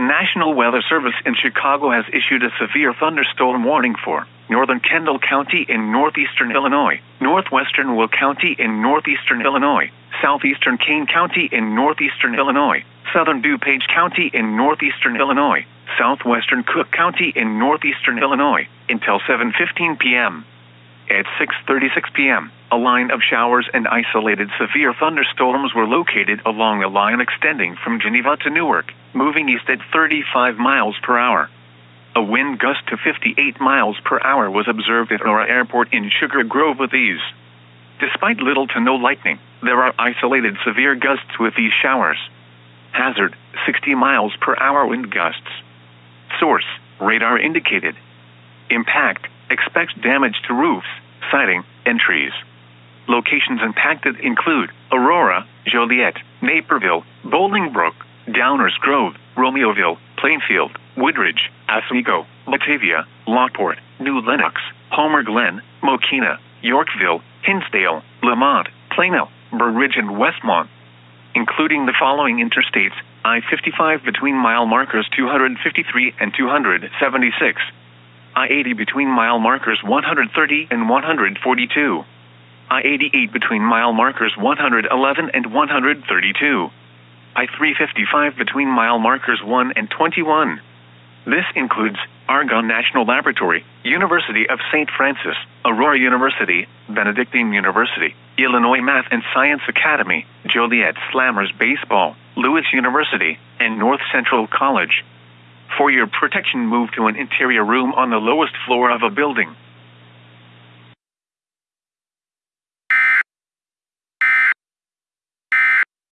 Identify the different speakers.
Speaker 1: National Weather Service in Chicago has issued a severe thunderstorm warning for northern Kendall County in northeastern Illinois, northwestern Will County in northeastern Illinois, southeastern Kane County in northeastern Illinois, southern DuPage County in northeastern Illinois, southwestern Cook County in northeastern Illinois, until 7:15 p.m. At 6:36 p.m., a line of showers and isolated severe thunderstorms were located along a line extending from Geneva to Newark, moving east at 35 miles per hour. A wind gust to 58 miles per hour was observed at Aurora Airport in Sugar Grove with ease. Despite little to no lightning, there are isolated severe gusts with these showers. Hazard 60 miles per hour wind gusts. Source radar indicated. Impact expects damage to roofs, siding, and trees. Locations impacted include Aurora, Joliet, Naperville, Bolingbrook, Downers Grove, Romeoville, Plainfield, Woodridge, Oswego, Batavia, Lockport, New Lenox, Homer Glen, Mokena, Yorkville, Hinsdale, Lemont, Plano, Burr Ridge, and Westmont, including the following interstates I 55 between mile markers 253 and 276, I 80 between mile markers 130 and 142, I 88 between mile markers 111 and 132, I 355 between mile markers 1 and 21. This includes Argonne National Laboratory, University of St. Francis, Aurora University, Benedictine University, Illinois Math and Science Academy, Joliet Slammers Baseball, Lewis University, and North Central College. For your protection, move to an interior room on the lowest floor of a building.